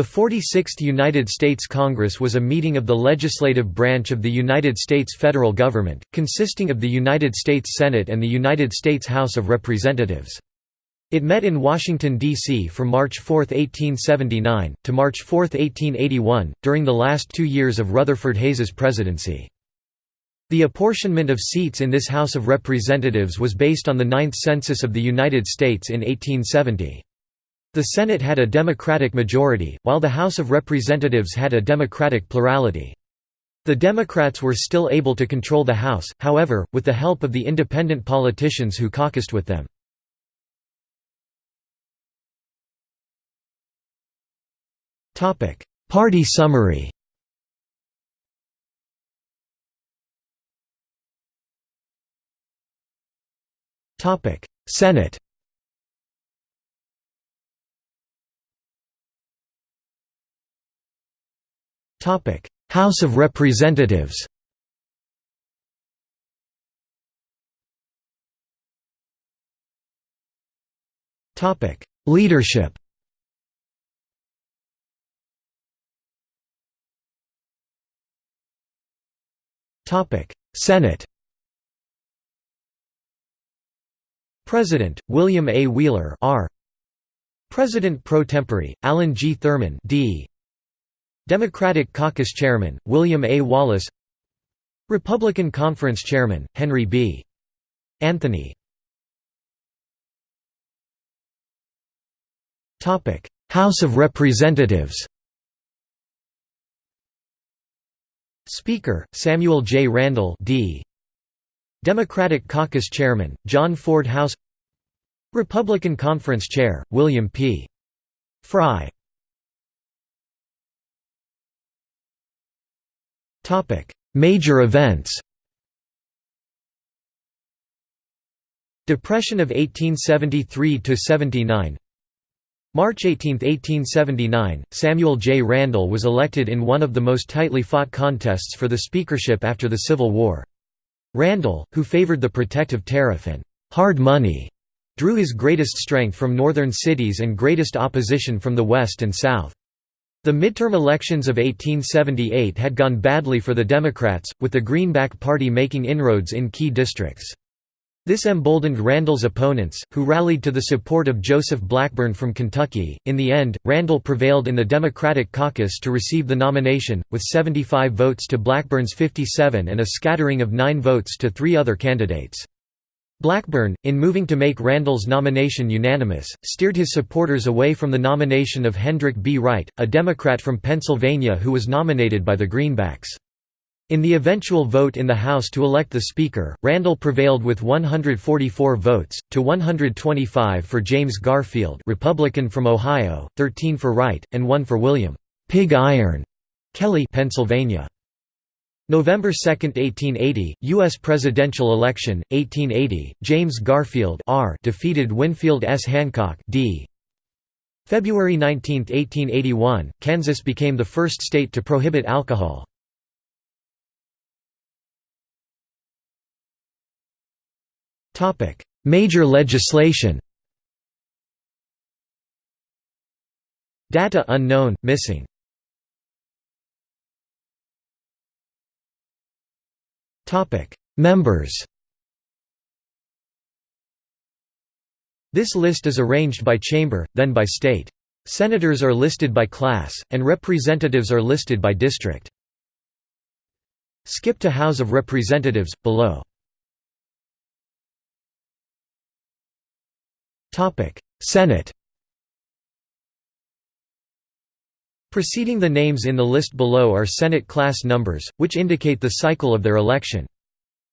The 46th United States Congress was a meeting of the legislative branch of the United States federal government, consisting of the United States Senate and the United States House of Representatives. It met in Washington, D.C. from March 4, 1879, to March 4, 1881, during the last two years of Rutherford Hayes's presidency. The apportionment of seats in this House of Representatives was based on the Ninth Census of the United States in 1870. The Senate had a Democratic majority, while the House of Representatives had a Democratic plurality. The Democrats were still able to control the House, however, with the help of the independent politicians who caucused with them. Party summary Senate Topic: House of Representatives. Topic: Leadership. Topic: Senate. President William A. Wheeler R. President pro tempore Allen G. Thurman D. Democratic Caucus Chairman, William A. Wallace Republican Conference Chairman, Henry B. Anthony House of Representatives Speaker, Samuel J. Randall D. Democratic Caucus Chairman, John Ford House Republican Conference Chair, William P. Frye Major events Depression of 1873 to 79. March 18, 1879, Samuel J. Randall was elected in one of the most tightly fought contests for the speakership after the Civil War. Randall, who favored the protective tariff and «hard money», drew his greatest strength from northern cities and greatest opposition from the west and south. The midterm elections of 1878 had gone badly for the Democrats, with the Greenback Party making inroads in key districts. This emboldened Randall's opponents, who rallied to the support of Joseph Blackburn from Kentucky. In the end, Randall prevailed in the Democratic caucus to receive the nomination, with 75 votes to Blackburn's 57 and a scattering of 9 votes to three other candidates. Blackburn, in moving to make Randall's nomination unanimous, steered his supporters away from the nomination of Hendrick B. Wright, a Democrat from Pennsylvania who was nominated by the Greenbacks. In the eventual vote in the House to elect the Speaker, Randall prevailed with 144 votes, to 125 for James Garfield Republican from Ohio, 13 for Wright, and 1 for William Pig Iron Kelley Pennsylvania. November 2, 1880, U.S. presidential election, 1880, James Garfield R defeated Winfield S. Hancock D. February 19, 1881, Kansas became the first state to prohibit alcohol. Major legislation Data unknown, missing Members This list is arranged by chamber, then by state. Senators are listed by class, and representatives are listed by district. Skip to House of Representatives, below. Senate Preceding the names in the list below are Senate class numbers, which indicate the cycle of their election.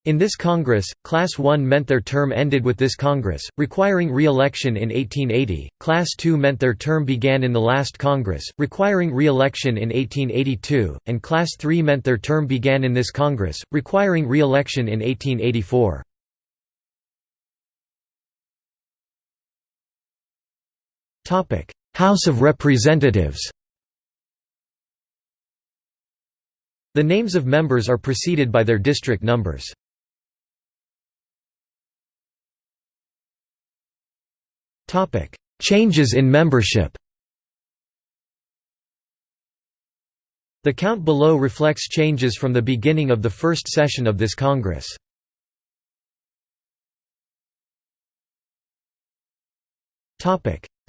In this Congress, Class 1 meant their term ended with this Congress, requiring re-election in 1880, Class 2 meant their term began in the last Congress, requiring re-election in 1882, and Class 3 meant their term began in this Congress, requiring re-election in 1884. House of Representatives The names of members are preceded by their district numbers. Changes in membership The count below reflects changes from the beginning of the first session of this Congress.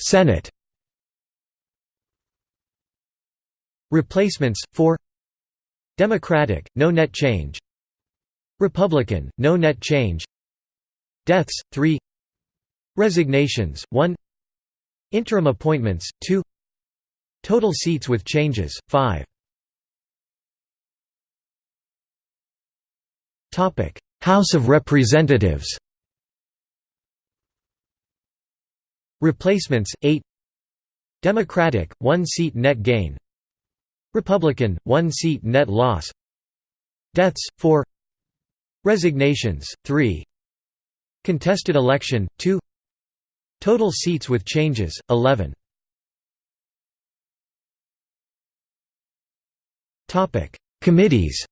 Senate Replacements 4 Democratic, no net change. Republican, no net change. Deaths, 3 Resignations, 1 Interim appointments, 2 Total seats with changes, 5 House of Representatives. Replacements, 8 Democratic, 1 seat net gain Republican, 1 seat net loss. Deaths, 4 Resignations, 3 Contested election, 2 Total seats with changes, 11 Committees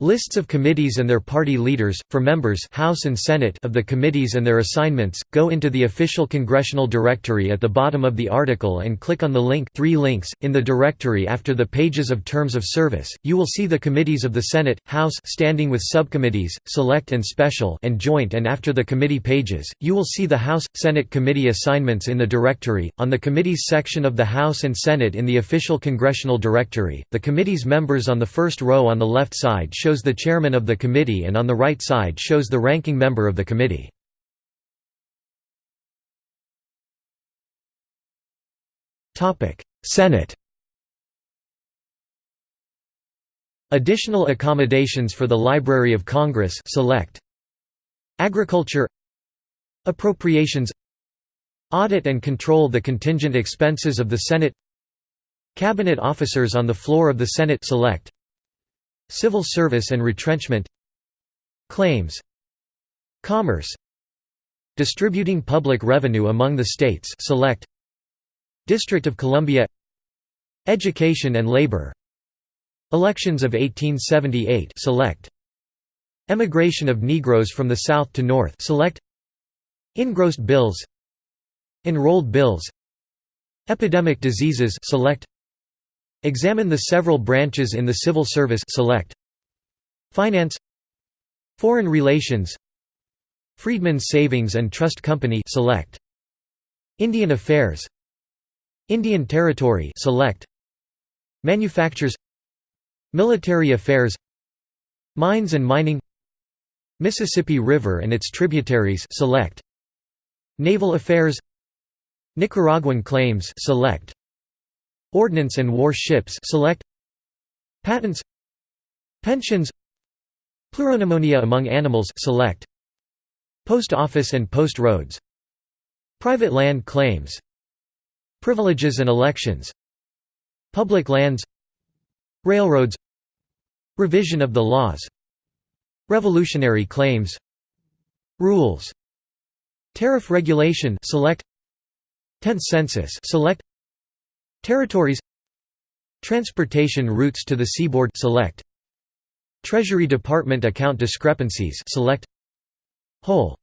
Lists of committees and their party leaders, for members House and Senate of the committees and their assignments, go into the official congressional directory at the bottom of the article and click on the link three links. .In the directory after the pages of terms of service, you will see the committees of the Senate, House standing with subcommittees, select and special and joint and after the committee pages, you will see the House, Senate committee assignments in the directory. On the committees section of the House and Senate in the official congressional directory, the committee's members on the first row on the left side shows the chairman of the committee and on the right side shows the ranking member of the committee. Senate Additional accommodations for the Library of Congress select Agriculture Appropriations Audit and control the contingent expenses of the Senate Cabinet officers on the floor of the Senate select Civil service and retrenchment Claims Commerce Distributing public revenue among the states select District of Columbia Education and labor Elections of 1878 select Emigration of Negroes from the South to North select Engrossed bills Enrolled bills Epidemic diseases select Examine the several branches in the civil service. Select Finance Foreign relations Freedmen's Savings and Trust Company. Select Indian Affairs Indian Territory. Select Manufactures Military Affairs Mines and Mining Mississippi River and its tributaries. Select Naval Affairs Nicaraguan claims. Select Ordnance and war ships select Patents Pensions Pleuropneumonia among animals select Post office and post roads Private land claims Privileges and elections Public lands Railroads Revision of the laws Revolutionary claims Rules Tariff regulation select Tenth census select Territories Transportation routes to the seaboard select. Treasury Department account discrepancies select. Whole.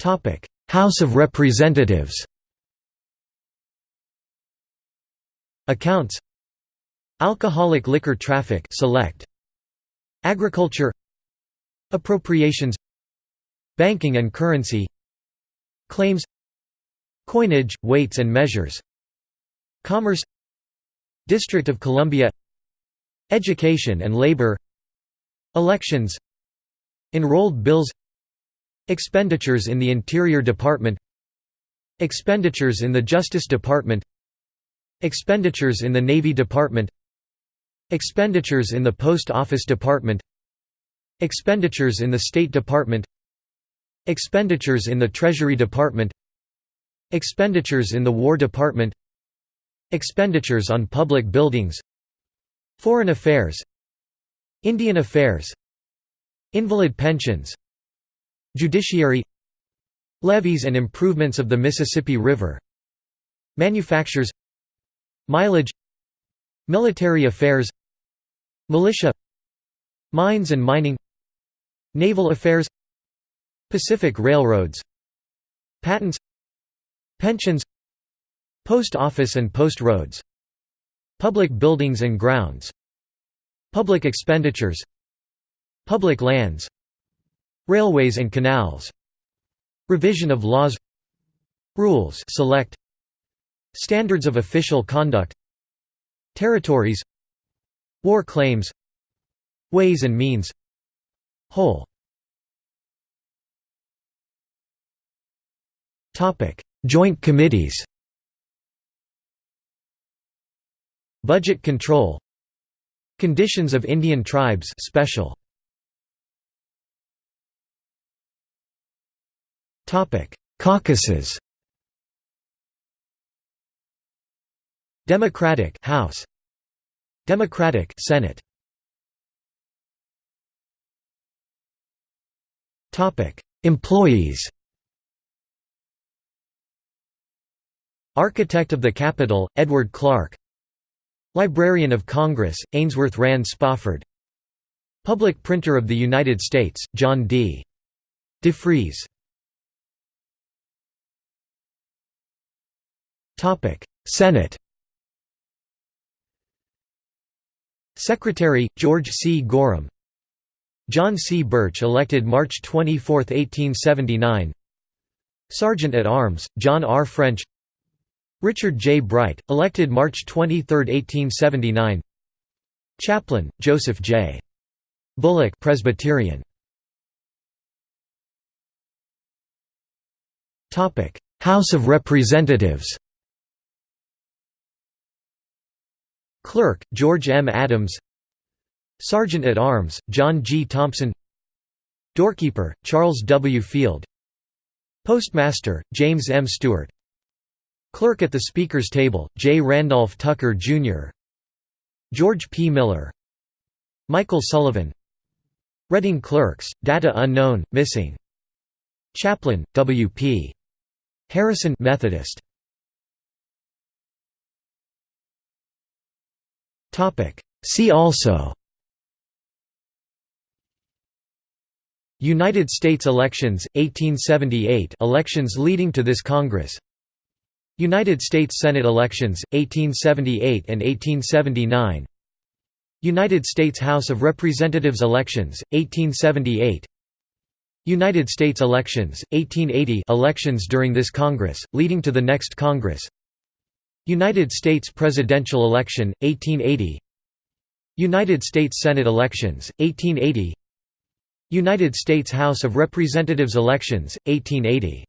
Topic. House of Representatives Accounts Alcoholic liquor traffic select. Agriculture Appropriations Banking and currency Claims Coinage, weights and measures. Commerce. District of Columbia. Education and labor. Elections. Enrolled bills. Expenditures in the Interior Department. Expenditures in the Justice Department. Expenditures in the Navy Department. Expenditures in the Post Office Department. Expenditures in the State Department. Expenditures in the Treasury Department Expenditures in the War Department Expenditures on public buildings Foreign affairs Indian affairs Invalid pensions Judiciary Levees and improvements of the Mississippi River Manufactures Mileage Military affairs Militia Mines and mining Naval affairs Pacific Railroads Patents Pensions Post office and post roads Public buildings and grounds Public expenditures Public lands Railways and canals Revision of laws Rules select Standards of official conduct Territories War claims Ways and means Whole Joint committees. Budget control. Conditions of Indian tribes special. Topic Caucuses. Democratic House. Democratic Senate. Topic Employees Architect of the Capitol Edward Clark Librarian of Congress Ainsworth Rand Spofford Public Printer of the United States John D. Defrees Senate Secretary, George C. Gorham John C. Burch elected March 24, 1879 Sergeant at Arms, John R. French Richard J. Bright, elected March 23, 1879 Chaplain, Joseph J. Bullock Presbyterian. House of Representatives Clerk, George M. Adams Sergeant at Arms, John G. Thompson Doorkeeper, Charles W. Field Postmaster, James M. Stewart Clerk at the Speaker's Table, J. Randolph Tucker, Jr. George P. Miller Michael Sullivan Reading Clerks, Data Unknown, Missing Chaplain, W. P. Harrison Methodist See also United States elections, 1878 elections leading to this Congress United States Senate elections, 1878 and 1879 United States House of Representatives elections, 1878 United States elections, 1880 elections during this Congress, leading to the next Congress. United States presidential election, 1880 United States Senate elections, 1880 United States House of Representatives elections, 1880